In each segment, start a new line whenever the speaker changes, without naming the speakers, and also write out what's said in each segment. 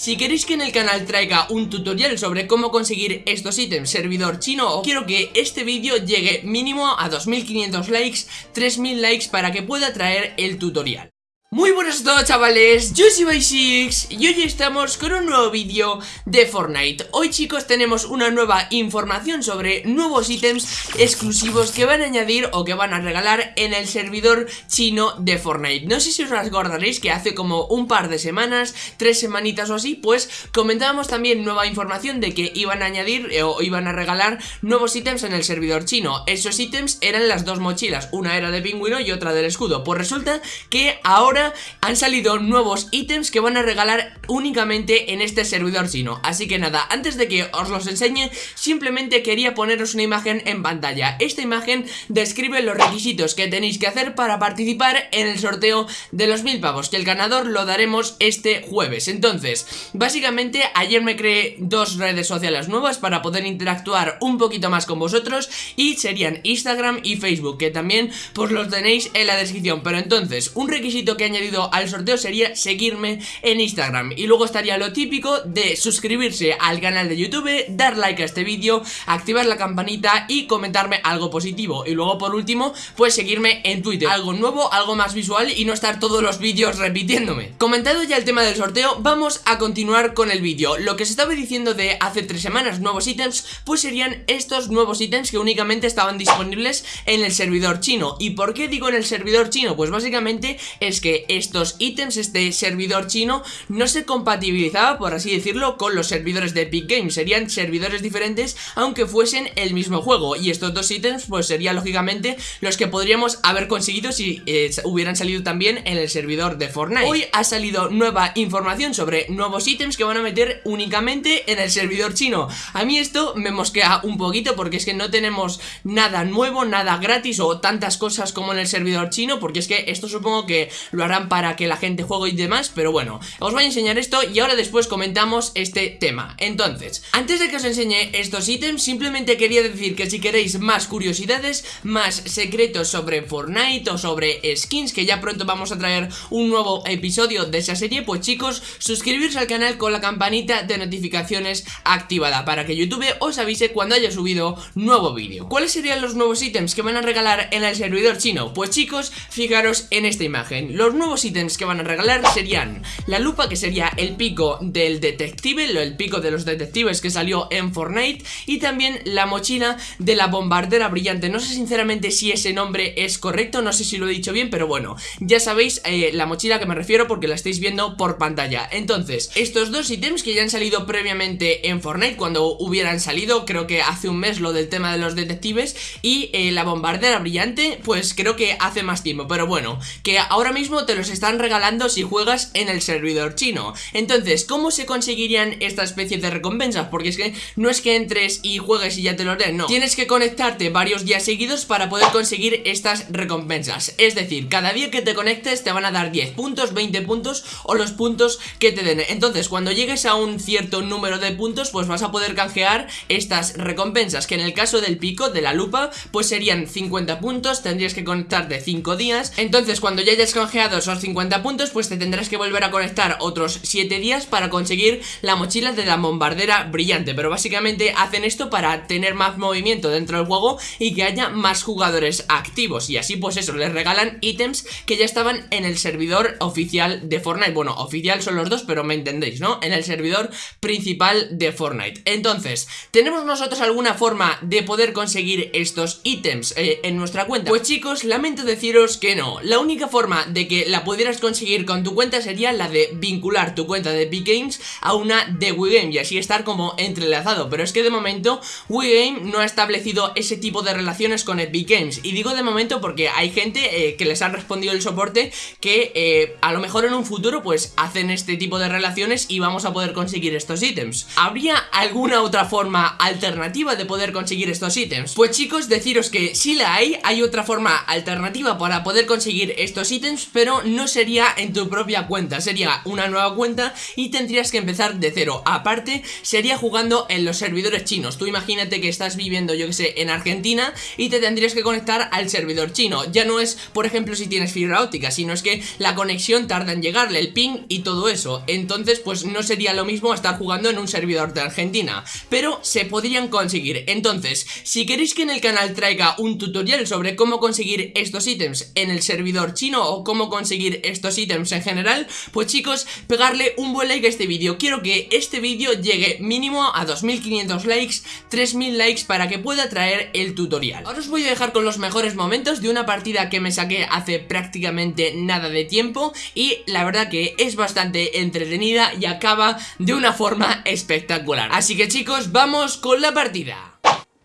Si queréis que en el canal traiga un tutorial sobre cómo conseguir estos ítems servidor chino quiero que este vídeo llegue mínimo a 2500 likes, 3000 likes para que pueda traer el tutorial muy buenas a todos chavales, yo soy Bysix y hoy estamos con un nuevo vídeo de Fortnite. Hoy chicos tenemos una nueva información sobre nuevos ítems exclusivos que van a añadir o que van a regalar en el servidor chino de Fortnite. No sé si os acordaréis que hace como un par de semanas, tres semanitas o así Pues comentábamos también nueva información de que iban a añadir eh, o iban a regalar nuevos ítems en el servidor chino. Esos ítems eran las dos mochilas, una era de pingüino y otra del escudo. Pues resulta que ahora han salido nuevos ítems que van a regalar únicamente en este servidor chino Así que nada, antes de que os los enseñe, simplemente quería poneros una imagen en pantalla. Esta imagen describe los requisitos que tenéis que hacer para participar en el sorteo de los mil pavos Que el ganador lo daremos este jueves. Entonces, básicamente ayer me creé dos redes sociales nuevas para poder interactuar un poquito más con vosotros Y serían Instagram y Facebook, que también pues los tenéis en la descripción. Pero entonces, un requisito que añadido al sorteo sería seguirme en Instagram. Y luego estaría lo típico de suscribirse al canal de YouTube, dar like a este vídeo, activar la campanita y comentarme algo positivo. Y luego por último, pues seguirme en Twitter. Algo nuevo, algo más visual y no estar todos los vídeos repitiéndome. Comentado ya el tema del sorteo, vamos a continuar con el vídeo. Lo que se estaba diciendo de hace tres semanas, nuevos ítems, pues serían estos nuevos ítems que únicamente estaban disponibles en el servidor chino. ¿Y por qué digo en el servidor chino? Pues básicamente es que estos ítems, este servidor chino, no se compatibilizaba, por así decirlo, con los servidores de Epic Games. Serían servidores diferentes, aunque fuesen el mismo juego. Y estos dos ítems, pues serían lógicamente los que podríamos haber conseguido si eh, hubieran salido también en el servidor de Fortnite. Hoy ha salido nueva información sobre nuevos ítems que van a meter únicamente en el servidor chino. A mí esto me mosquea un poquito porque es que no tenemos nada nuevo, nada gratis o tantas cosas como en el servidor chino, porque es que esto supongo que lo para que la gente juegue y demás Pero bueno, os voy a enseñar esto y ahora después comentamos este tema. Entonces, antes de que os enseñe estos ítems Simplemente quería decir que si queréis más curiosidades Más secretos sobre Fortnite o sobre skins Que ya pronto vamos a traer un nuevo episodio de esa serie Pues chicos, suscribiros al canal con la campanita de notificaciones activada Para que YouTube os avise cuando haya subido nuevo vídeo. ¿Cuáles serían los nuevos ítems que van a regalar en el servidor chino? Pues chicos, fijaros en esta imagen. Los nuevos ítems que van a regalar serían la lupa que sería el pico del detective, el pico de los detectives que salió en Fortnite y también la mochila de la bombardera brillante. No sé sinceramente si ese nombre es correcto, no sé si lo he dicho bien, pero bueno, ya sabéis eh, la mochila que me refiero porque la estáis viendo por pantalla. Entonces, estos dos ítems que ya han salido previamente en Fortnite cuando hubieran salido, creo que hace un mes lo del tema de los detectives y eh, la bombardera brillante, pues creo que hace más tiempo, pero bueno, que ahora mismo te los están regalando si juegas en el servidor chino. Entonces, ¿cómo se conseguirían esta especie de recompensas? Porque es que no es que entres y juegues y ya te los den, no. Tienes que conectarte varios días seguidos para poder conseguir estas recompensas. Es decir, cada día que te conectes te van a dar 10 puntos, 20 puntos o los puntos que te den. Entonces, cuando llegues a un cierto número de puntos, pues vas a poder canjear estas recompensas Que en el caso del pico, de la lupa, pues serían 50 puntos, tendrías que conectarte 5 días. Entonces, cuando ya hayas canjeado esos 50 puntos pues te tendrás que volver a conectar otros 7 días para conseguir la mochila de la bombardera brillante. Pero básicamente hacen esto para tener más movimiento dentro del juego y que haya más jugadores activos. Y así pues eso, les regalan ítems que ya estaban en el servidor oficial de Fortnite. Bueno, oficial son los dos pero me entendéis, ¿no? En el servidor principal de Fortnite. Entonces, ¿tenemos nosotros alguna forma de poder conseguir estos ítems eh, en nuestra cuenta? Pues chicos, lamento deciros que no. La única forma de que la pudieras conseguir con tu cuenta sería la de vincular tu cuenta de Epic Games a una de WeGame y así estar como entrelazado, pero es que de momento WeGame no ha establecido ese tipo de relaciones con Epic Games y digo de momento porque hay gente eh, que les ha respondido el soporte que eh, a lo mejor en un futuro pues hacen este tipo de relaciones y vamos a poder conseguir estos ítems. ¿Habría alguna otra forma alternativa de poder conseguir estos ítems? Pues chicos, deciros que si la hay, hay otra forma alternativa para poder conseguir estos ítems, pero no sería en tu propia cuenta, sería una nueva cuenta y tendrías que empezar de cero. Aparte, sería jugando en los servidores chinos. Tú imagínate que estás viviendo, yo que sé, en Argentina y te tendrías que conectar al servidor chino. Ya no es, por ejemplo, si tienes fibra óptica, sino es que la conexión tarda en llegarle, el ping y todo eso. Entonces, pues no sería lo mismo estar jugando en un servidor de Argentina, pero se podrían conseguir. Entonces, si queréis que en el canal traiga un tutorial sobre cómo conseguir estos ítems en el servidor chino o cómo conseguir estos ítems en general, pues chicos, pegarle un buen like a este vídeo. Quiero que este vídeo llegue mínimo a 2500 likes, 3000 likes para que pueda traer el tutorial. Ahora os voy a dejar con los mejores momentos de una partida que me saqué hace prácticamente nada de tiempo y la verdad que es bastante entretenida y acaba de una forma espectacular. Así que chicos, vamos con la partida.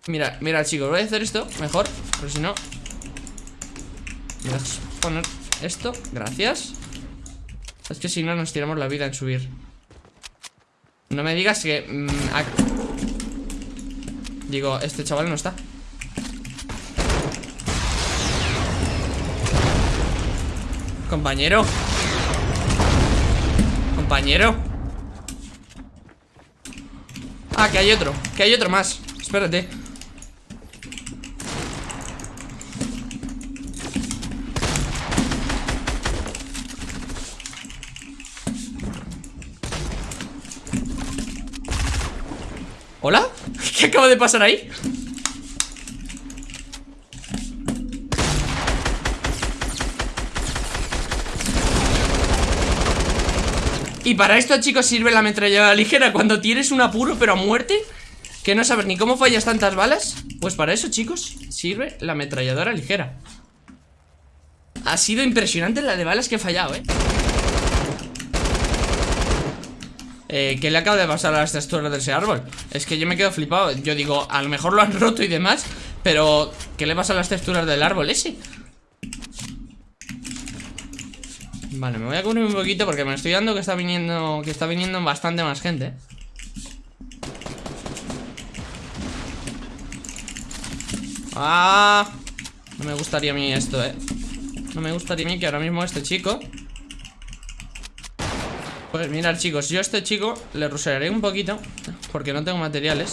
Mira, mira chicos, voy a hacer esto mejor, pero si no... Me poner esto, gracias. Es que si no nos tiramos la vida en subir. No me digas que... Mm, Digo, este chaval no está. Compañero. Compañero. Ah, que hay otro Que hay otro más. Espérate ¿Hola? ¿Qué acaba de pasar ahí? Y para esto, chicos, sirve la ametralladora ligera Cuando tienes un apuro, pero a muerte Que no sabes ni cómo fallas tantas balas Pues para eso, chicos, sirve la ametralladora ligera Ha sido impresionante la de balas que he fallado, eh eh, ¿Qué le acaba de pasar a las texturas de ese árbol? Es que yo me quedo flipado Yo digo, a lo mejor lo han roto y demás Pero, ¿qué le pasa a las texturas del árbol ese? Vale, me voy a cubrir un poquito porque me estoy dando que está viniendo Que está viniendo bastante más gente Ah No me gustaría a mí esto, eh No me gustaría a mí que ahora mismo este chico pues mirad chicos, yo a este chico le rusearé un poquito Porque no tengo materiales.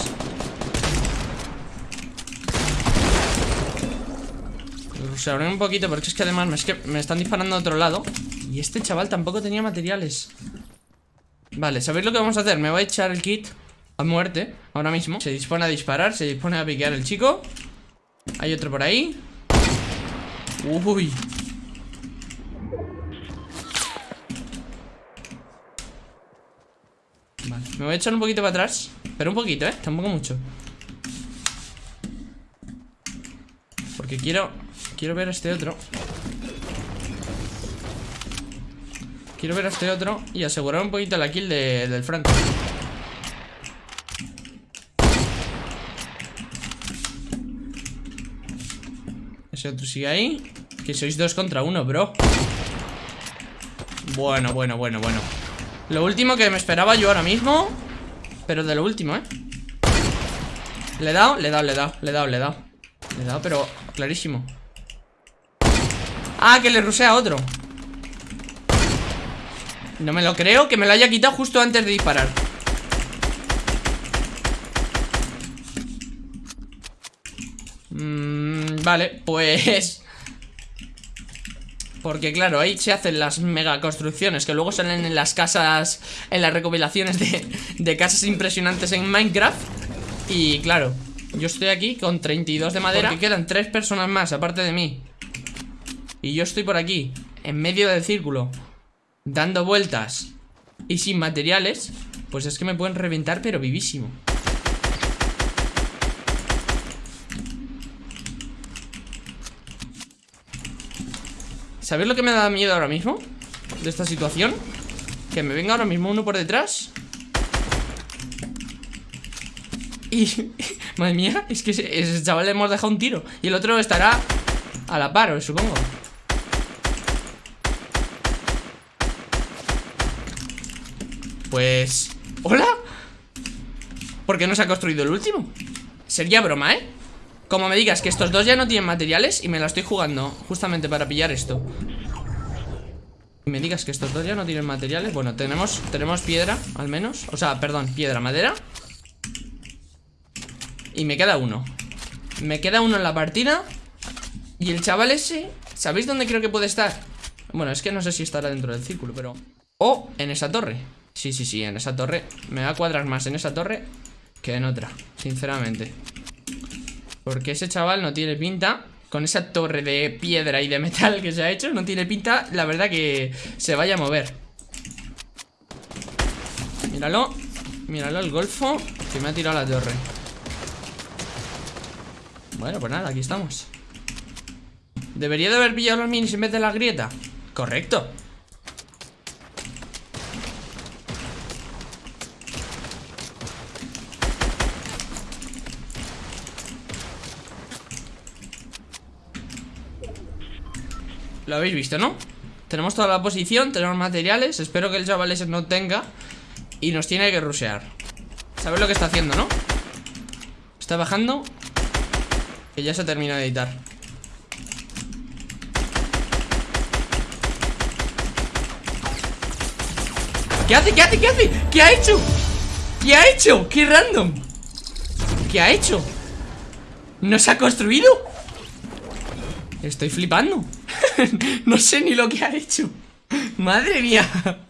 Le rusearé un poquito porque es que además me, es que me están disparando a otro lado Y este chaval tampoco tenía materiales. Vale, ¿sabéis lo que vamos a hacer? Me voy a echar el kit a muerte ahora mismo. Se dispone a disparar, se dispone a piquear el chico. Hay otro por ahí. Uy Me voy a echar un poquito para atrás Pero un poquito, ¿eh? Tampoco mucho. Porque quiero... Quiero ver a este otro. Quiero ver a este otro Y asegurar un poquito la kill del Franco Ese otro sigue ahí. Que sois dos contra uno, bro. Bueno, bueno, bueno, bueno lo último que me esperaba yo ahora mismo Pero de lo último, ¿eh? Le he dado, le he dado, le he dado, le he dado, le he dado. Le he dado, pero clarísimo. Ah, que le rusea a otro. No me lo creo Que me lo haya quitado justo antes de disparar. Mmm, Vale, pues porque claro, ahí se hacen las mega construcciones Que luego salen en las casas En las recopilaciones de, casas impresionantes en Minecraft. Y claro, yo estoy aquí con 32 de madera. Porque quedan tres personas más aparte de mí. Y yo estoy por aquí En medio del círculo Dando vueltas Y sin materiales. Pues es que me pueden reventar pero vivísimo ¿Sabéis lo que me da miedo ahora mismo? De esta situación Que me venga ahora mismo uno por detrás Y... Madre mía, es que ese, chaval le hemos dejado un tiro Y el otro estará a la par, supongo Pues... ¿Hola? ¿Por qué no se ha construido el último? Sería broma, ¿eh? Como me digas que estos dos ya no tienen materiales Y me la estoy jugando justamente para pillar esto. Y me digas que estos dos ya no tienen materiales Bueno, tenemos, tenemos piedra, al menos. O sea, perdón, piedra, madera. Y me queda uno. Me queda uno en la partida. Y el chaval ese ¿Sabéis dónde creo que puede estar? Bueno, es que no sé si estará dentro del círculo, pero... O en esa torre. Sí, sí, sí, en esa torre. Me va a cuadrar más en esa torre Que en otra, sinceramente Porque ese chaval no tiene pinta con esa torre de piedra y de metal que se ha hecho, no tiene pinta, la verdad, que se vaya a mover. Míralo. Míralo el golfo que me ha tirado la torre. Bueno, pues nada, aquí estamos. ¿Debería de haber pillado los minis en vez de la grieta? Correcto. Lo habéis visto, ¿no? Tenemos toda la posición, tenemos materiales Espero que el chaval ese no tenga Y nos tiene que rushear ¿Sabes lo que está haciendo, no? Está bajando Que ya se ha terminado de editar ¿Qué hace? ¿Qué hace? ¿Qué hace? ¿Qué ha hecho? ¿Qué ha hecho? ¡Qué random! ¿Qué ha hecho? ¿No se ha construido? Estoy flipando no sé ni lo que ha hecho. Madre mía